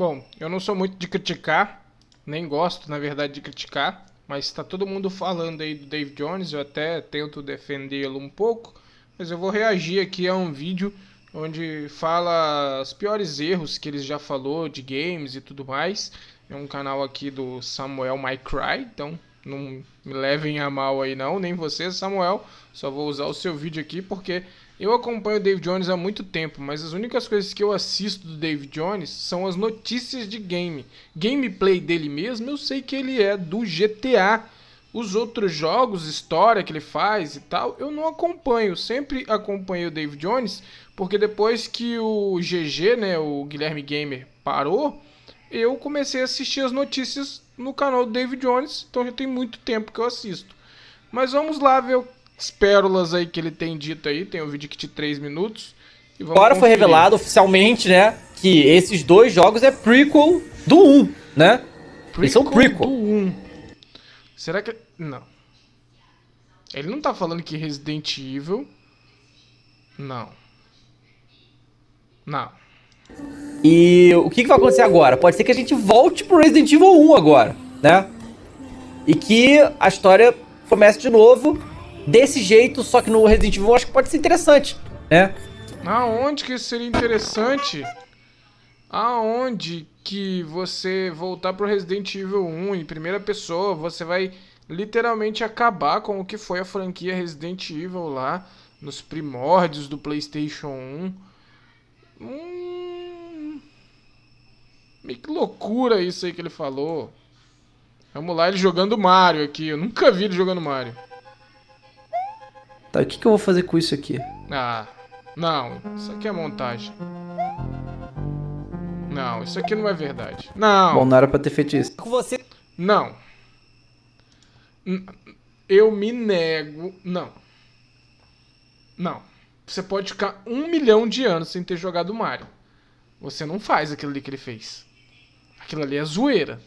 Bom, eu não sou muito de criticar, nem gosto, na verdade, de criticar, mas está todo mundo falando aí do Dave Jones, eu até tento defendê-lo um pouco, mas eu vou reagir aqui a um vídeo onde fala os piores erros que ele já falou de games e tudo mais. É um canal aqui do Samuel My Cry, então não me levem a mal aí não, nem você, Samuel. Só vou usar o seu vídeo aqui porque eu acompanho o Dave Jones há muito tempo, mas as únicas coisas que eu assisto do Dave Jones são as notícias de game. Gameplay dele mesmo, eu sei que ele é do GTA. Os outros jogos, história que ele faz e tal, eu não acompanho. Sempre acompanhei o Dave Jones, porque depois que o GG, né, o Guilherme Gamer, parou, eu comecei a assistir as notícias no canal do Dave Jones, então já tem muito tempo que eu assisto. Mas vamos lá ver as pérolas aí que ele tem dito aí. Tem um vídeo aqui de 3 minutos. Agora conferir. foi revelado oficialmente, né, que esses dois jogos é prequel do 1, né? Prequel Eles são prequel. do 1. Será que... Não. Ele não tá falando que Resident Evil... Não. Não. E o que, que vai acontecer agora? Pode ser que a gente volte pro Resident Evil 1 agora, né? E que a história comece de novo desse jeito, só que no Resident Evil eu acho que pode ser interessante, né? Aonde que seria interessante? Aonde que você voltar pro Resident Evil 1 em primeira pessoa, você vai literalmente acabar com o que foi a franquia Resident Evil lá nos primórdios do PlayStation 1. Hum... Que loucura isso aí que ele falou. Vamos lá, ele jogando Mario aqui. Eu nunca vi ele jogando Mario. Tá, o que, que eu vou fazer com isso aqui? Ah, não. Isso aqui é montagem. Não, isso aqui não é verdade. Não. Bom, não era pra ter feito isso. Com você. Não. Eu me nego. Não. Não. Você pode ficar um milhão de anos sem ter jogado Mario. Você não faz aquilo ali que ele fez. Aquilo ali é zoeira.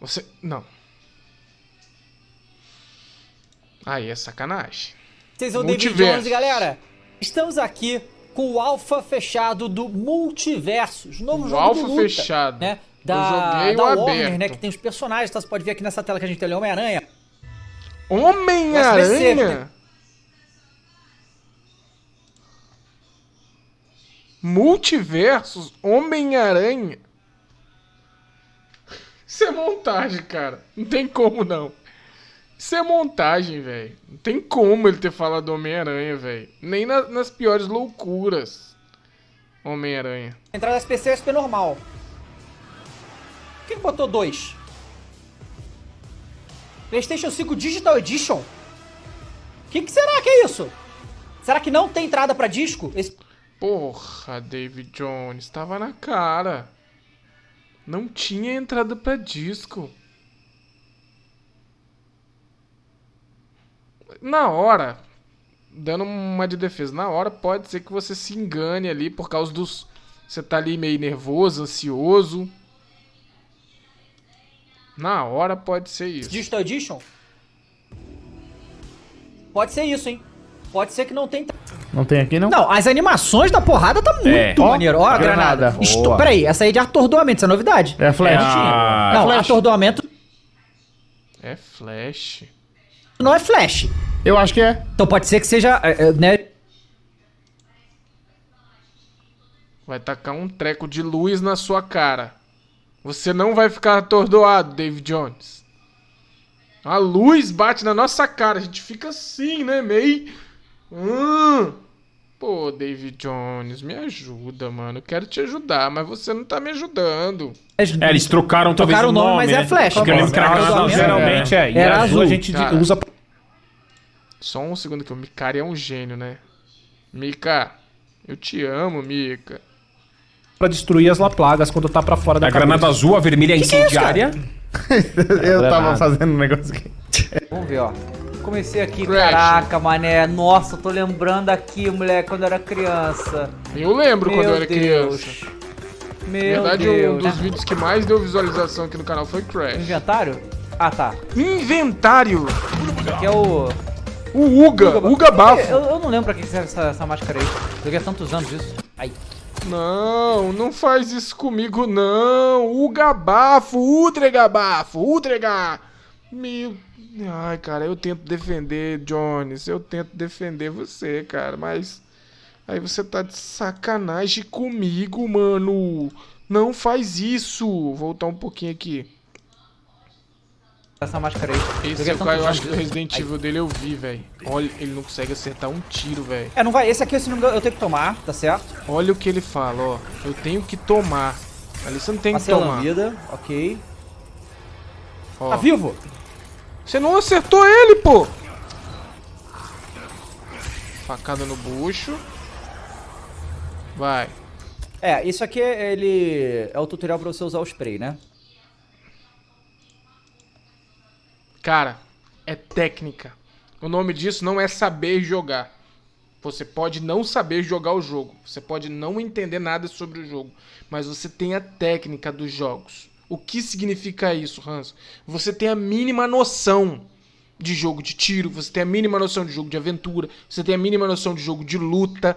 Você. Não. Aí é sacanagem. Vocês são o David Jones, galera. Estamos aqui com o alfa fechado do Multiversos, novo o jogo alfa luta, fechado. né? Da, da Warner, aberto. né? Que tem os personagens, tá? Você pode ver aqui nessa tela que a gente tem Homem-Aranha. Homem-Aranha? Multiversos? Homem-Aranha? Isso é montagem, cara. Não tem como não. Isso é montagem, velho. Não tem como ele ter falado Homem-Aranha, velho. Nem na, nas piores loucuras. Homem-Aranha. Entrar no SPC é SP normal. Por que botou dois? PlayStation 5 Digital Edition? O que, que, será que é isso? Será que não tem entrada pra disco? Esse... Porra, David Jones, tava na cara. Não tinha entrada pra disco. Na hora, dando uma de defesa, na hora pode ser que você se engane ali por causa dos. Você tá ali meio nervoso, ansioso. Na hora pode ser isso. Digital Edition? Pode ser isso, hein? Pode ser que não tem. Não tem aqui, não? Não, as animações da porrada tá muito é. maneiro. Ó, a granada. granada. Isto, peraí, essa aí é de atordoamento, isso é novidade. É flash. Ah, não, é flash. atordoamento. É flash. Não é flash. Eu acho que é. Então pode ser que seja, é, é, né? Vai tacar um treco de luz na sua cara. Você não vai ficar atordoado, David Jones. A luz bate na nossa cara. A gente fica assim, né? Meio... Hum. Pô, David Jones, me ajuda, mano. Eu quero te ajudar, mas você não tá me ajudando. É, eles trocaram talvez trocaram o nome, mas é né? é flash. Porque tá geralmente é. E Era azul. a gente Cara, usa... Só um segundo que o Mikari é um gênio, né? Mika, eu te amo, Mika. Pra destruir as laplagas quando tá pra fora da A cabeça. granada azul, a vermelha é incendiária. É eu tava fazendo um negócio aqui. Vamos ver, ó. Comecei aqui, Crash. caraca, mané. Nossa, tô lembrando aqui, moleque, quando eu era criança. Eu lembro Meu quando eu era Deus. criança. Meu Na verdade, Deus. um dos vídeos que mais deu visualização aqui no canal foi Crash. Inventário? Ah, tá. Inventário! Aqui é o... O Uga, Uga, Uga Bafo. Eu, eu, não lembro pra que serve essa, essa máscara aí. Joguei há tantos anos isso. Aí. Não, não faz isso comigo, não. O gabafo, Utregabafo, Utrega. Meu... Ai, cara, eu tento defender, Jones. Eu tento defender você, cara, mas... Aí você tá de sacanagem comigo, mano. Não faz isso. Vou voltar um pouquinho aqui. Essa máscara aí. Esse é o cara, eu acho que o Resident Evil dele eu vi, velho. Olha, ele não consegue acertar um tiro, velho. É, não vai. Esse aqui, não eu tenho que tomar, tá certo? Olha o que ele fala, ó. Eu tenho que tomar. Ali você não tem Passei que tomar. lambida, ok. Ó. Tá vivo? Você não acertou ele, pô! Facada no bucho. Vai. É, isso aqui, ele... É o tutorial pra você usar o spray, né? Cara, é técnica. O nome disso não é saber jogar. Você pode não saber jogar o jogo. Você pode não entender nada sobre o jogo. Mas você tem a técnica dos jogos. O que significa isso, Hans? Você tem a mínima noção de jogo de tiro, você tem a mínima noção de jogo de aventura, você tem a mínima noção de jogo de luta.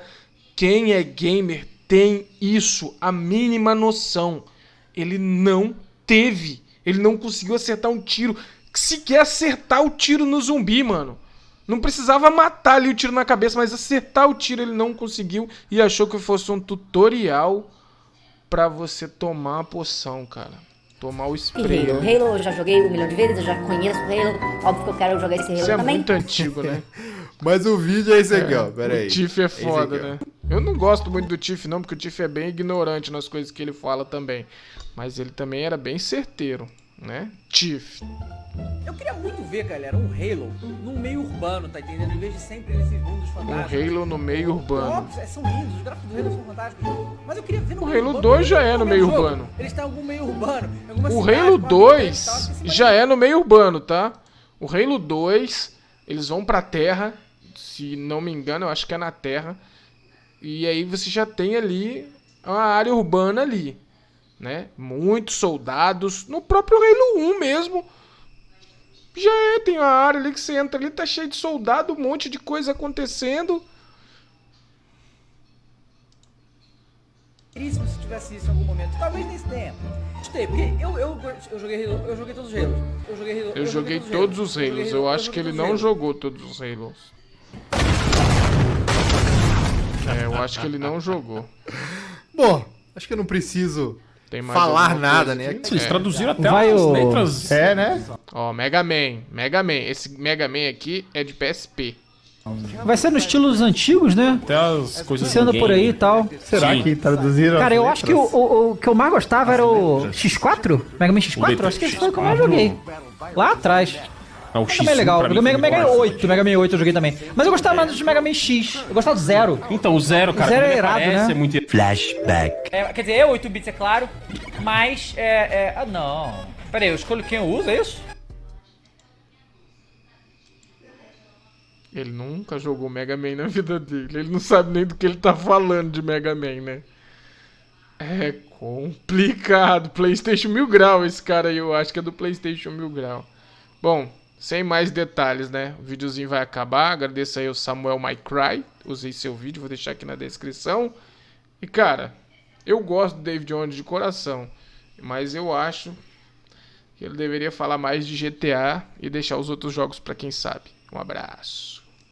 Quem é gamer tem isso, a mínima noção. Ele não teve. Ele não conseguiu acertar um tiro. Sequer acertar o tiro no zumbi, mano. Não precisava matar ali o tiro na cabeça, mas acertar o tiro ele não conseguiu e achou que fosse um tutorial pra você tomar a poção, cara. Tomar o E spray. Halo? né? Halo eu já joguei um milhão de vezes, eu já conheço Halo. Óbvio que eu quero jogar esse Halo Isso é também. muito antigo, né? Mas o vídeo é esse aqui, ó. Pera aí. O Tiff é foda, ó. né? Eu não gosto muito do Tiff, não, porque o Tiff é bem ignorante nas coisas que ele fala também. Mas ele também era bem certeiro, né? Tiff. Eu queria muito ver, galera, um Halo num meio urbano, tá entendendo? Em vez de sempre nesses mundos Um fantásticos. Halo no meio urbano. Óbvio, é, são lindos, os gráficos do Halo são fantásticos. Mas eu queria ver no O meio Halo urbano, 2 já é no meio o jogo. urbano. Ele está em algum meio urbano. O cidade, Halo com 2 habitantes e tal, se já é no meio urbano, tá? O Halo 2, eles vão pra terra, se não me engano, eu acho que é na terra. E aí você já tem ali uma área urbana ali, né? Muitos soldados, no próprio Halo 1 mesmo. Já é, tem uma área ali que você entra ali, tá cheio de soldado, um monte de coisa acontecendo. Seríssimo se tivesse isso em algum momento. Talvez nesse tempo. Gostei, porque eu, eu, eu joguei Halo, eu joguei todos os Halos. Eu joguei Halo, Eu joguei todos os joguei Halos, Halo, eu acho joguei que ele todos os não jogou todos os Halos. É, eu acho que ele não jogou. Bom, acho que eu não preciso falar nada, né? aqui? Eles É. traduziram até Vai as o- letras. É, né? Ó, Mega Man. Mega Man. Esse Mega Man aqui é de PSP. Vai ser nos estilos antigos, né? Até as coisas Você anda do por aí e tal. Será Sim. que traduziram? Cara, eu acho que o, o, o que eu mais gostava era o X4? Mega Man X4? Acho que esse foi o que eu mais joguei. Lá atrás. Ah, o Mega Man é legal. mim O Mega, Mega demais. 8, Mega Man 8 eu joguei também. Mas eu gostava mais do Mega Man X. Eu gostava do Zero. Então, o Zero, cara, Zero quando é irado, né? é muito... É, quer dizer, é 8 bits, é claro. Mas, é, é... Ah, não. Pera aí, eu escolho quem eu uso, é isso? Ele nunca jogou Mega Man na vida dele. Ele não sabe nem do que ele tá falando de Mega Man, né? É complicado. PlayStation Mil Grau, esse cara aí, eu acho que é do PlayStation Mil Grau. Bom, sem mais detalhes, né? O videozinho vai acabar. Agradeço aí ao Samuel MyCry. Usei seu vídeo, vou deixar aqui na descrição. E cara, eu gosto do David Jones de coração. Mas eu acho que ele deveria falar mais de GTA e deixar os outros jogos pra quem sabe. Um abraço.